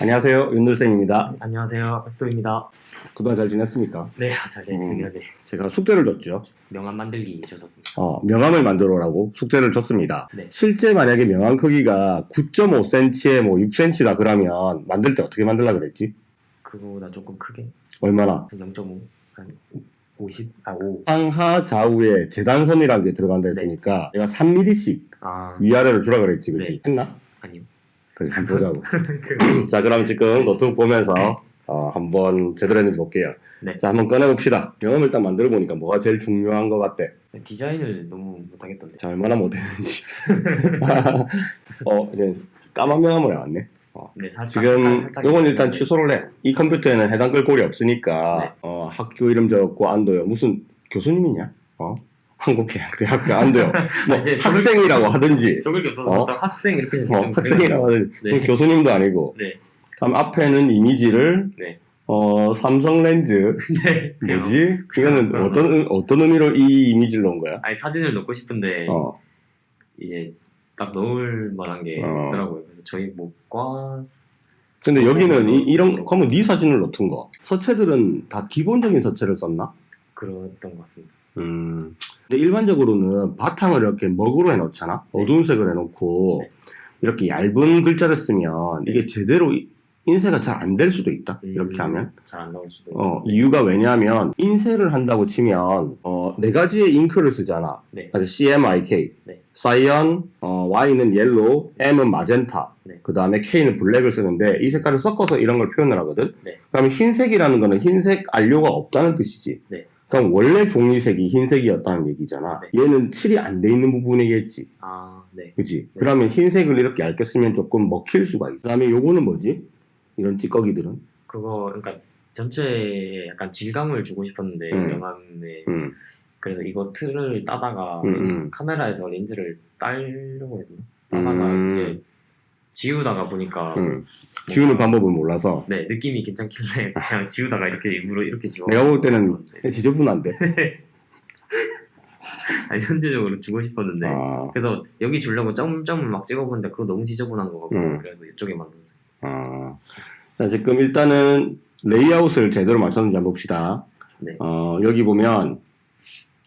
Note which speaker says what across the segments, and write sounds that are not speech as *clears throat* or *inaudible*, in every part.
Speaker 1: 안녕하세요. 윤들쌤입니다.
Speaker 2: 안녕하세요. 백도입니다.
Speaker 1: 그동안 잘 지냈습니까?
Speaker 2: 네, 잘 지냈습니다. 네.
Speaker 1: 제가 숙제를 줬죠.
Speaker 2: 명함 만들기 주셨습니다.
Speaker 1: 어, 명함을 만들어라고 숙제를 줬습니다.
Speaker 2: 네.
Speaker 1: 실제 만약에 명함 크기가 9.5cm에 뭐 6cm다 그러면 만들 때 어떻게 만들라 그랬지?
Speaker 2: 그거보다 조금 크게
Speaker 1: 얼마나?
Speaker 2: 한 0.5, 한 50, 아 5.
Speaker 1: 상하 좌우에 재단선이라는 게 들어간다 했으니까 내가 3mm씩
Speaker 2: 아
Speaker 1: 위아래로 주라 그랬지, 그렇지?
Speaker 2: 네.
Speaker 1: 했나?
Speaker 2: 아니요.
Speaker 1: 그래, 한번 보자고.
Speaker 2: 그,
Speaker 1: 자, 그럼 지금 노트북 보면서 어, 한번 제대로 했는지 볼게요.
Speaker 2: 네.
Speaker 1: 자, 한번 꺼내봅시다. 명함을 딱 만들어 보니까 뭐가 제일 중요한 것 같대?
Speaker 2: 디자인을 너무 못하겠던데.
Speaker 1: 자, 얼마나 못했는지. *laughs* 어, 이제 까만 명함을 해왔네.
Speaker 2: 네, 살짝.
Speaker 1: 지금
Speaker 2: 살짝
Speaker 1: 요건 일단. 취소를 해. 이 컴퓨터에는 해당 글꼴이 없으니까
Speaker 2: 네.
Speaker 1: 어, 학교 이름 적었고 안도요. 무슨 교수님이냐? 어? 한국대학교 안도요. *laughs* 뭐
Speaker 2: 아, 이제
Speaker 1: 학생이라고 하든지
Speaker 2: 적을 게 없어서
Speaker 1: 어?
Speaker 2: 어? 학생 이렇게
Speaker 1: 어,
Speaker 2: 좀
Speaker 1: 학생이라고 하든지
Speaker 2: 네.
Speaker 1: 교수님도 아니고
Speaker 2: 네.
Speaker 1: 다음 앞에는 이미지를
Speaker 2: 네.
Speaker 1: 어, 삼성 렌즈 *laughs*
Speaker 2: 네.
Speaker 1: 뭐지? 이거는 어떤 의- 어떤 의미로 이 이미지를 넣은 거야?
Speaker 2: 아니 사진을 넣고 싶은데
Speaker 1: 어,
Speaker 2: 이게 딱 넣을 만한 게
Speaker 1: 어.
Speaker 2: 없더라고요. 그래서 저희 뭐과
Speaker 1: 근데 여기는 이,
Speaker 2: 네.
Speaker 1: 이런 그러면 네 사진을 넣던 거. 서체들은 다 기본적인 서체를 썼나?
Speaker 2: 그랬던 것 같습니다.
Speaker 1: 음. 근데 일반적으로는 바탕을 이렇게 먹으로 해놓잖아.
Speaker 2: 네.
Speaker 1: 어두운 색을 해놓고
Speaker 2: 네.
Speaker 1: 이렇게 얇은 글자를 쓰면
Speaker 2: 네.
Speaker 1: 이게 제대로 이- 인쇄가 잘 안 될 수도 있다. 이렇게
Speaker 2: 음,
Speaker 1: 하면.
Speaker 2: 잘 안 나올 수도.
Speaker 1: 어,
Speaker 2: 있고.
Speaker 1: 이유가 왜냐하면 인쇄를 한다고 치면 어, 네 가지의 잉크를 쓰잖아.
Speaker 2: 네.
Speaker 1: 그러니까 CMYK,
Speaker 2: 네.
Speaker 1: cyan, 어, Y는 yellow, M은 magenta,
Speaker 2: 네.
Speaker 1: 그 다음에 K는 black을 쓰는데 이 색깔을 섞어서 이런 걸 표현을 하거든.
Speaker 2: 네.
Speaker 1: 그러면 흰색이라는 거는 흰색 안료가 없다는 뜻이지.
Speaker 2: 네.
Speaker 1: 그럼 원래 종이색이 흰색이었다는 얘기잖아.
Speaker 2: 네.
Speaker 1: 얘는 칠이 안 돼 있는 부분이겠지.
Speaker 2: 아, 네.
Speaker 1: 그지?
Speaker 2: 네.
Speaker 1: 그러면 흰색을 이렇게 얇게 쓰면 조금 먹힐 수가 있어. 그 다음에 요거는 뭐지? 이런 찌꺼기들은?
Speaker 2: 그거 그러니까 전체에 약간 질감을 주고 싶었는데
Speaker 1: 음.
Speaker 2: 명함에
Speaker 1: 음,
Speaker 2: 그래서 이거 틀을 따다가
Speaker 1: 음, 음.
Speaker 2: 카메라에서 렌즈를 따려고 했나? 따다가
Speaker 1: 음.
Speaker 2: 이제 지우다가 보니까
Speaker 1: 음. 지우는 방법을 몰라서.
Speaker 2: 네 느낌이 괜찮길래 *laughs* 그냥 지우다가 이렇게 일부러 이렇게 지워.
Speaker 1: 내가 볼 때는 지저분한데. *laughs*
Speaker 2: 아니 전체적으로 주고 싶었는데
Speaker 1: 아,
Speaker 2: 그래서 여기 주려고 점점을 막 찍어보는데 그거 너무 지저분한 거 같고
Speaker 1: 음.
Speaker 2: 그래서 이쪽에 만들었어요.
Speaker 1: 아. 자, 지금 일단은 레이아웃을 제대로 맞췄는지 한번 봅시다.
Speaker 2: 네.
Speaker 1: 어, 여기 보면,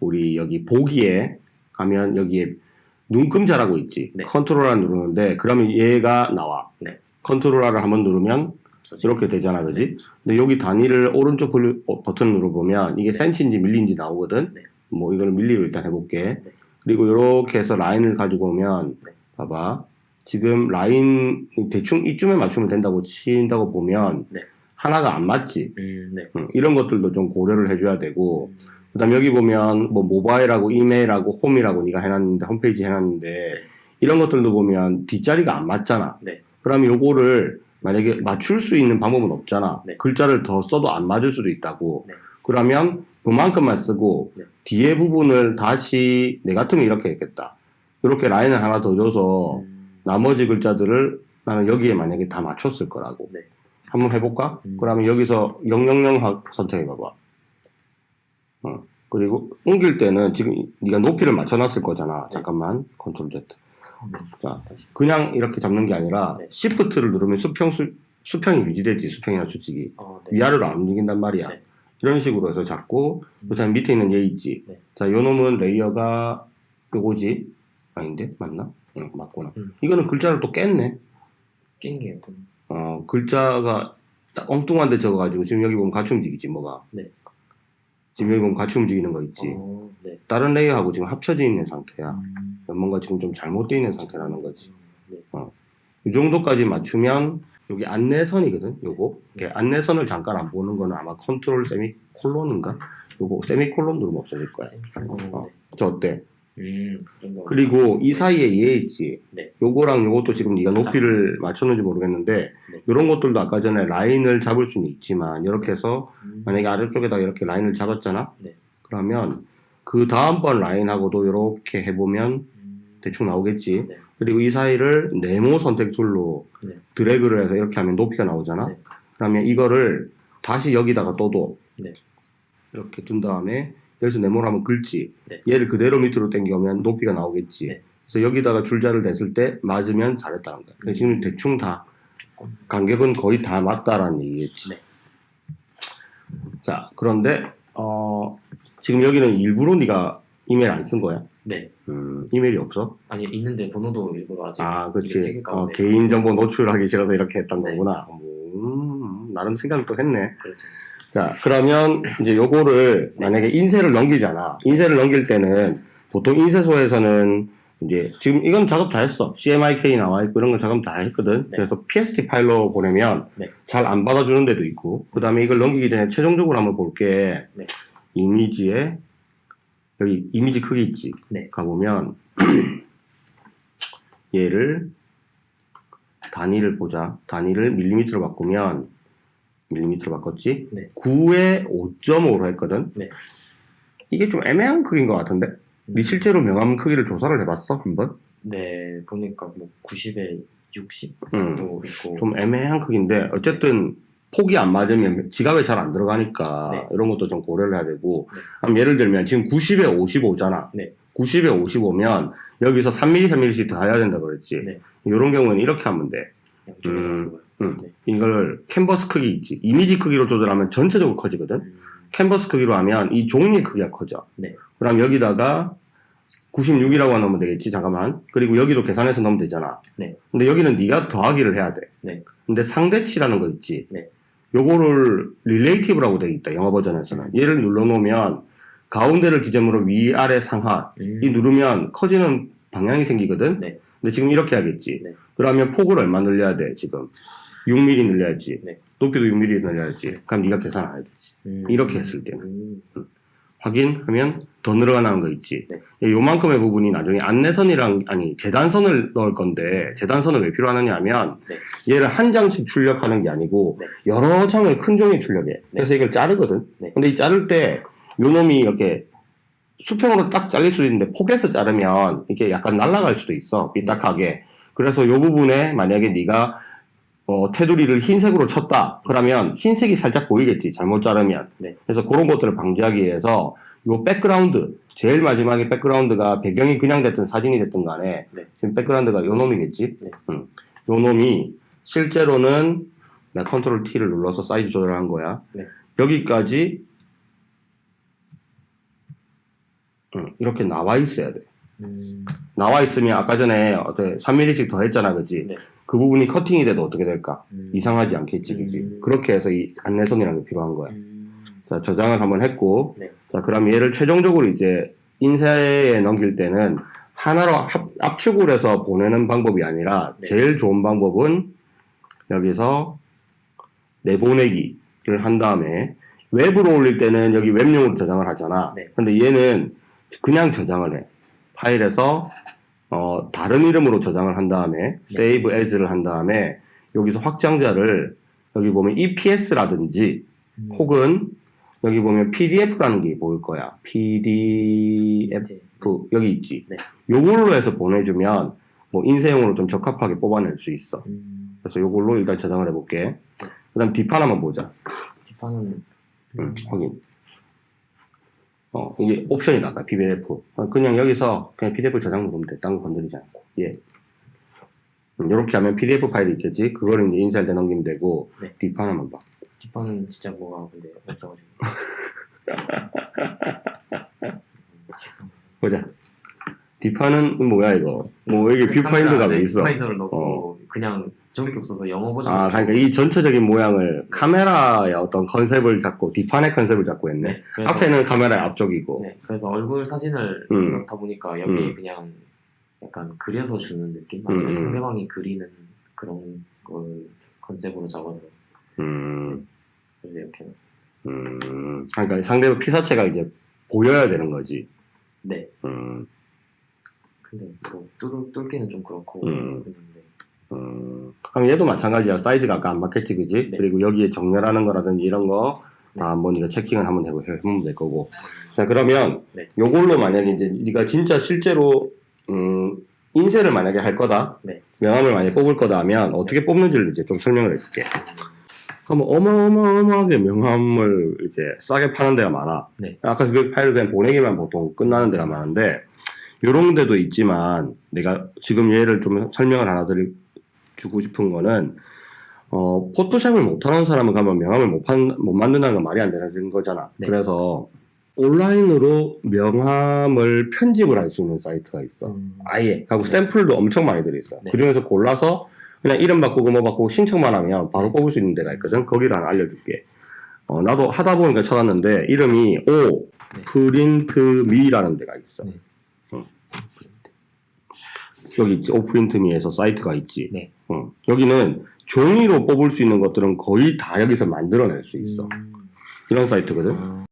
Speaker 1: 우리 여기 보기에 가면 여기에 눈금자라고 있지.
Speaker 2: 네.
Speaker 1: 컨트롤을 누르는데, 그러면 얘가 나와.
Speaker 2: 네.
Speaker 1: 컨트롤 R을 한번 누르면 이렇게 되잖아, 그지? 근데 여기 단위를 오른쪽 블- 어, 버튼 눌러보면 이게
Speaker 2: 네.
Speaker 1: 센치인지 밀리인지 나오거든?
Speaker 2: 네.
Speaker 1: 뭐 이걸 밀리로 일단 해볼게.
Speaker 2: 네.
Speaker 1: 그리고 이렇게 해서 라인을 가지고 오면,
Speaker 2: 네.
Speaker 1: 봐봐. 지금 라인 대충 이쯤에 맞추면 된다고 친다고 보면
Speaker 2: 네.
Speaker 1: 하나가 안 맞지.
Speaker 2: 음, 네.
Speaker 1: 응, 이런 것들도 좀 고려를 해줘야 되고,
Speaker 2: 음,
Speaker 1: 그 다음 여기 보면 뭐 모바일하고 이메일하고 홈이라고 네가 해놨는데 홈페이지 해놨는데 이런 것들도 보면 뒷자리가 안 맞잖아.
Speaker 2: 네.
Speaker 1: 그러면 요거를 만약에 맞출 수 있는 방법은 없잖아.
Speaker 2: 네.
Speaker 1: 글자를 더 써도 안 맞을 수도 있다고.
Speaker 2: 네.
Speaker 1: 그러면 그만큼만 쓰고
Speaker 2: 네.
Speaker 1: 뒤에 부분을 다시 내 같으면 이렇게 했겠다. 이렇게 라인을 하나 더 줘서
Speaker 2: 음,
Speaker 1: 나머지 글자들을 나는 여기에 만약에 다 맞췄을 거라고.
Speaker 2: 네.
Speaker 1: 한번 해볼까?
Speaker 2: 음.
Speaker 1: 그러면 여기서 000 하- 선택해봐봐. 어. 그리고 옮길 때는 지금 네가 높이를 맞춰놨을 거잖아.
Speaker 2: 네.
Speaker 1: 잠깐만. 컨트롤 Z.
Speaker 2: 네.
Speaker 1: 자. 그냥 이렇게 잡는 게 아니라
Speaker 2: 네.
Speaker 1: Shift를 누르면 수평 수, 수평이 유지되지. 수평이나 수직이.
Speaker 2: 어, 네.
Speaker 1: 위아래로 안 움직인단 말이야.
Speaker 2: 네.
Speaker 1: 이런 식으로 해서 잡고 그다음 밑에 있는 얘 있지.
Speaker 2: 네.
Speaker 1: 자, 요 놈은 layer가 요거지. 아닌데? 맞나? 응, 맞구나.
Speaker 2: 음.
Speaker 1: 이거는 글자를 또 깼네.
Speaker 2: 낀 게요. 좀.
Speaker 1: 어, 글자가 딱 엉뚱한데 적어가지고 지금 여기 보면 같이 움직이지 뭐가.
Speaker 2: 네.
Speaker 1: 지금 여기 보면 같이 움직이는 거 있지.
Speaker 2: 어, 네.
Speaker 1: 다른 layer하고 지금 합쳐져 있는 상태야.
Speaker 2: 음,
Speaker 1: 뭔가 지금 좀 잘못되어 있는 상태라는 거지.
Speaker 2: 네.
Speaker 1: 이 정도까지 맞추면 여기 안내선이거든. 요거. 이게 안내선을 잠깐 안 보는 거는 아마 컨트롤 세미콜론인가? 요거 세미콜론 누르면 없어질 거야.
Speaker 2: 어,
Speaker 1: 어. 저 어때?
Speaker 2: 네. 음, 그.
Speaker 1: 그리고 이 사이에 얘 있지.
Speaker 2: 네.
Speaker 1: 요거랑 요것도 지금 네가. 높이를 맞췄는지 모르겠는데
Speaker 2: 네.
Speaker 1: 요런 것들도 아까 전에 라인을 잡을 수는 있지만 이렇게 해서
Speaker 2: 음,
Speaker 1: 만약에 아래쪽에다 이렇게 라인을 잡았잖아.
Speaker 2: 네.
Speaker 1: 그러면 그 다음번 라인하고도 이렇게 해보면
Speaker 2: 음,
Speaker 1: 대충 나오겠지.
Speaker 2: 네.
Speaker 3: 그리고 이 사이를 네모 선택 tool로
Speaker 2: 네.
Speaker 3: 드래그를 해서 이렇게 하면 높이가 나오잖아.
Speaker 2: 네.
Speaker 3: 그러면 이거를 다시 여기다가
Speaker 2: 네.
Speaker 3: 이렇게 둔 다음에 여기서 네모를 하면 긁지.
Speaker 2: 네.
Speaker 3: 얘를 그대로 밑으로 당겨오면 높이가 나오겠지.
Speaker 2: 네.
Speaker 3: 그래서 여기다가 줄자를 댔을 때 맞으면 잘했다는 거야. 그래서 지금
Speaker 2: 음.
Speaker 3: 대충 다
Speaker 1: 간격은 거의 다 맞다라는 얘기겠지.
Speaker 2: 네.
Speaker 1: 자, 그런데 어, 지금 여기는 일부러 네가 이메일 안 쓴 거야?
Speaker 2: 네.
Speaker 1: 음, 이메일이 없어?
Speaker 2: 아니 있는데 번호도 일부러 아직
Speaker 1: 아, 그렇지. 어. 개인정보 노출하기 싫어서 이렇게 했던
Speaker 2: 네.
Speaker 1: 거구나. 음, 나름 생각을 또 했네.
Speaker 2: 그렇죠.
Speaker 1: 자, 그러면 이제 요거를 만약에 인쇄를 넘기잖아. 인쇄를 넘길 때는 보통 인쇄소에서는 이제 지금 이건 작업 다 했어. CMYK 나와 있고 이런 건 작업 다 했거든.
Speaker 2: 네.
Speaker 1: 그래서 PST 파일로 보내면
Speaker 2: 네.
Speaker 1: 잘안 받아주는 데도 있고. 그 다음에 이걸 넘기기 전에 최종적으로 한번 볼게.
Speaker 2: 네.
Speaker 1: 이미지에 여기 이미지 크기 있지.
Speaker 2: 네.
Speaker 1: 가보면 *clears throat* 얘를 단위를 보자. 단위를 밀리미터로 바꾸면 밀리미터로 바꿨지?
Speaker 2: 네.
Speaker 1: 9에 5.5로 했거든?
Speaker 2: 네.
Speaker 1: 이게 좀 애매한 크기인 것 같은데? 네 실제로 명암 크기를 조사를 해봤어? 한번?
Speaker 2: 네 보니까 뭐 90에 60
Speaker 1: 음,
Speaker 2: 도 있고
Speaker 1: 좀 애매한 크기인데 어쨌든 폭이 안 맞으면 지갑에 잘 안 들어가니까
Speaker 2: 네.
Speaker 1: 이런 것도 좀 고려를 해야 되고
Speaker 2: 네.
Speaker 1: 그럼 예를 들면 지금 90에 55잖아.
Speaker 2: 네.
Speaker 1: 90에 55면 여기서 3mm, 3mm씩 더 해야 된다 그랬지.
Speaker 2: 네.
Speaker 1: 이런 경우는 이렇게 하면 돼.
Speaker 2: 양쪽에
Speaker 1: 음. 음.
Speaker 2: 네.
Speaker 1: 이걸 캔버스 크기 있지. 이미지 크기로 조절하면 전체적으로 커지거든.
Speaker 2: 음,
Speaker 1: 캔버스 크기로 하면 이 종이의 크기가 커져.
Speaker 2: 네.
Speaker 1: 그럼 여기다가 96이라고 넣으면 되겠지. 잠깐만. 그리고 여기도 계산해서 넣으면 되잖아.
Speaker 2: 네.
Speaker 1: 근데 여기는 네가 더하기를 해야 돼.
Speaker 2: 네.
Speaker 1: 근데 상대치라는 거 있지.
Speaker 2: 네.
Speaker 1: 요거를 relative라고 돼 있다. 영어 버전에서는. 얘를 눌러 놓으면 가운데를 기점으로 위, 아래, 상하
Speaker 2: 음,
Speaker 1: 이 누르면 커지는 방향이 생기거든.
Speaker 2: 네.
Speaker 1: 근데 지금 이렇게 하겠지.
Speaker 2: 네.
Speaker 1: 그러면 폭을 얼마 늘려야 돼? 지금 6mm 늘려야지.
Speaker 2: 네.
Speaker 1: 높이도 6mm 늘려야지. 그럼 네가 계산 안 해야 되지.
Speaker 2: 음,
Speaker 1: 이렇게 했을 때는.
Speaker 2: 음,
Speaker 1: 확인하면 더 늘어나는 거 있지.
Speaker 2: 네.
Speaker 1: 예, 요만큼의 부분이 나중에 안내선이랑 아니 재단선을 넣을 건데 재단선을 왜 필요하느냐 하면
Speaker 2: 네.
Speaker 1: 얘를 한 장씩 출력하는 게 아니고
Speaker 2: 네.
Speaker 1: 여러 장을 큰 종이 출력해. 그래서 이걸 자르거든.
Speaker 2: 네.
Speaker 1: 근데 이 자를 때 요 놈이 이렇게 수평으로 딱 잘릴 수도 있는데 폭에서 자르면 이게 약간 날아갈 수도 있어. 삐딱하게. 그래서 요 부분에 만약에 네가 어, 테두리를 흰색으로 쳤다. 그러면 흰색이 살짝 보이겠지. 잘못 자르면.
Speaker 2: 네.
Speaker 1: 그래서 그런 것들을 방지하기 위해서 요 백그라운드, 제일 마지막에 백그라운드가 배경이 그냥 됐든 사진이 됐든 간에
Speaker 2: 네.
Speaker 1: 지금 백그라운드가 요 놈이겠지.
Speaker 2: 네.
Speaker 1: 응. 요 놈이 실제로는 나 컨트롤 T를 눌러서 사이즈 조절한 거야.
Speaker 2: 네.
Speaker 1: 여기까지 응, 이렇게 나와 있어야 돼.
Speaker 2: 음,
Speaker 1: 나와 있으면 아까 전에 어제 3mm씩 더 했잖아, 그지?
Speaker 2: 네.
Speaker 1: 그 부분이 커팅이 돼도 어떻게 될까?
Speaker 2: 음,
Speaker 1: 이상하지 않겠지, 그지?
Speaker 2: 음.
Speaker 1: 그렇게 해서 이 안내선이라는 게 필요한 거야.
Speaker 2: 음,
Speaker 1: 자, 저장을 한번 했고,
Speaker 2: 네.
Speaker 1: 자, 그럼 얘를 최종적으로 이제 인쇄에 넘길 때는 하나로 합, 압축을 해서 보내는 방법이 아니라
Speaker 2: 네.
Speaker 1: 제일 좋은 방법은 여기서 내보내기를 한 다음에 웹으로 올릴 때는 여기 웹용으로 저장을 하잖아.
Speaker 2: 네.
Speaker 1: 근데 얘는 그냥 저장을 해. 파일에서 어, 다른 이름으로 저장을 한 다음에
Speaker 2: 네.
Speaker 1: save as를 한 다음에 여기서 확장자를 여기 보면 EPS라든지
Speaker 2: 음,
Speaker 1: 혹은 여기 보면 PDF라는 게 보일 거야. PDF
Speaker 2: 이제,
Speaker 1: 여기 있지.
Speaker 2: 네.
Speaker 1: 요걸로 해서 보내주면 뭐 인쇄용으로 좀 적합하게 뽑아낼 수 있어.
Speaker 2: 음,
Speaker 1: 그래서 요걸로 일단 저장을 해볼게. 그다음 뒷판 한번 보자.
Speaker 2: 뒷판은
Speaker 1: 음, 확인. 어 이게 옵션이다. 아까 PDF. 어, 그냥 여기서 그냥 PDF 저장 누르면 돼. 딴거 건드리지 않고. 예. 이렇게 하면 PDF 파일이 있겠지. 그거를 이제 인쇄할 때 넘기면 되고
Speaker 2: 네.
Speaker 1: 뒷판 한번 봐.
Speaker 2: 뒷판은 진짜 뭐가 근데 없어가지고 음. *laughs*
Speaker 1: 보자. 뒷판은 뭐야 이거? 뭐 여기 뷰파인더가 왜 있어?
Speaker 2: 뷰파인더를 넣고 그냥 저밖에 없어서 영어 버전
Speaker 1: 아, 그러니까 이 전체적인 모양을 카메라의 어떤 컨셉을 잡고 뒷판의 컨셉을 잡고 했네.
Speaker 2: 네, 그래서,
Speaker 1: 앞에는 카메라의 앞쪽이고.
Speaker 2: 네, 그래서 얼굴 사진을
Speaker 1: 음.
Speaker 2: 넣다 보니까 여기
Speaker 1: 음.
Speaker 2: 그냥 약간 그려서 주는 느낌?
Speaker 1: 음,
Speaker 2: 아니면
Speaker 1: 음.
Speaker 2: 상대방이 그리는 그런 걸 컨셉으로 잡아서
Speaker 1: 음,
Speaker 2: 그래서 이렇게 해놨어요.
Speaker 1: 음. 그러니까 상대방 피사체가 이제 보여야 되는 거지.
Speaker 2: 네,
Speaker 1: 음,
Speaker 2: 근데 뭐 뚫, 뚫기는 좀 그렇고
Speaker 1: 음. 음. 그럼 얘도 마찬가지야. 사이즈가 아까 안 맞겠지, 그지?
Speaker 2: 네.
Speaker 1: 그리고 여기에 정렬하는 거라든지 이런 거.
Speaker 2: 네.
Speaker 1: 다 한번 네가 체킹을 한번 해보, 해보면 될 거고. 자, 그러면
Speaker 2: 네.
Speaker 1: 요걸로 만약에 이제 네가 진짜 실제로 음, 인쇄를 만약에 할 거다.
Speaker 2: 네.
Speaker 1: 명함을 만약에 뽑을 거다 하면 어떻게 뽑는지를 이제 좀 설명을 해줄게. 그럼 어마어마어마하게 명함을 이렇게 싸게 파는 데가 많아.
Speaker 2: 네.
Speaker 1: 아까 그 파일을 그냥 보내기만 보통 끝나는 데가 많은데 이런 데도 있지만 내가 지금 얘를 좀 설명을 하나 드리 주고 싶은 거는 어, 포토샵을 못하는 사람은 가면 명함을 못, 판, 못 만든다는 건 말이 안 되는 거잖아.
Speaker 2: 네.
Speaker 1: 그래서 온라인으로 명함을 편집을 할 수 있는 사이트가 있어.
Speaker 2: 음.
Speaker 1: 아예. 하고 샘플도 엄청 많이 들어있어.
Speaker 2: 네.
Speaker 1: 그 중에서 골라서 그냥 이름 바꾸고 뭐 바꾸고 신청만 하면 바로 뽑을 수 있는 데가 있거든. 거기를 하나 알려줄게. 어, 나도 하다 보니까 찾았는데 이름이 오
Speaker 2: 네.
Speaker 1: 프린트 미라는 데가 있어.
Speaker 2: 네.
Speaker 1: 응. 여기 있지. 오프린트미에서 사이트가 있지.
Speaker 2: 네.
Speaker 1: 응. 여기는 종이로 뽑을 수 있는 것들은 거의 다 여기서 만들어낼 수 있어.
Speaker 2: 음.
Speaker 1: 이런 사이트거든.
Speaker 2: 어.